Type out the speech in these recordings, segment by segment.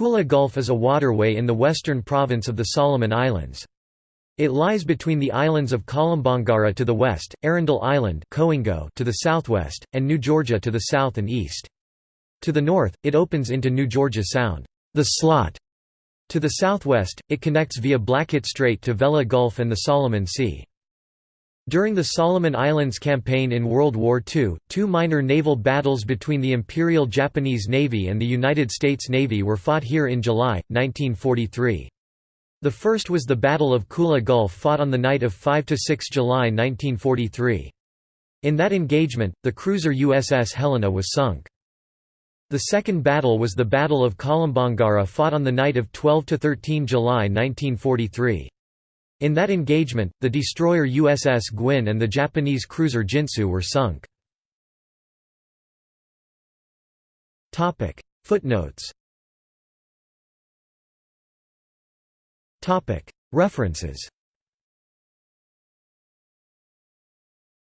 Kula Gulf is a waterway in the western province of the Solomon Islands. It lies between the islands of Kolombangara to the west, Arundel Island to the southwest, and New Georgia to the south and east. To the north, it opens into New Georgia Sound, the Slot. To the southwest, it connects via Blackett Strait to Vella Gulf and the Solomon Sea. During the Solomon Islands campaign in World War II, two minor naval battles between the Imperial Japanese Navy and the United States Navy were fought here in July, 1943. The first was the Battle of Kula Gulf fought on the night of 5–6 July 1943. In that engagement, the cruiser USS Helena was sunk. The second battle was the Battle of Kolombangara fought on the night of 12–13 July 1943. In that engagement, the destroyer USS Gwin and the Japanese cruiser Jintsu were sunk. Footnotes References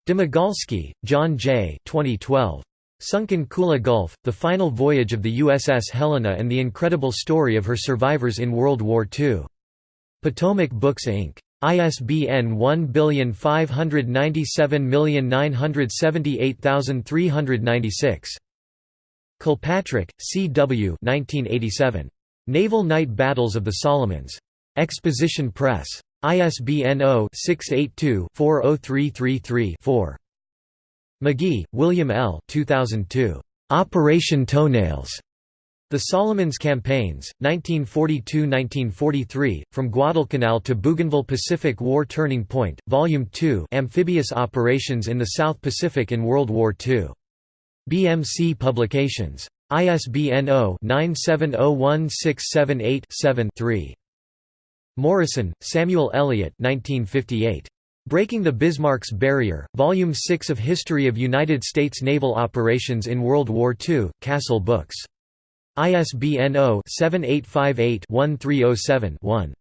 Domagalski, John J. 2012. Sunk in Kula Gulf, The Final Voyage of the USS Helena and the Incredible Story of Her Survivors in World War II. Potomac Books Inc. ISBN 1597978396. Kilpatrick, C. W. 1987. Naval Night Battles of the Solomons. Exposition Press. ISBN 0-682-40333-4. McGee, William L. 2002. Operation Toenails. The Solomons Campaigns, 1942–1943, From Guadalcanal to Bougainville Pacific War Turning Point, Volume 2 Amphibious Operations in the South Pacific in World War II. BMC Publications. ISBN 0-9701678-7-3. Morison, Samuel Eliot 1958. Breaking the Bismarck's Barrier, Volume 6 of History of United States Naval Operations in World War II, Castle Books. ISBN 0-7858-1307-1.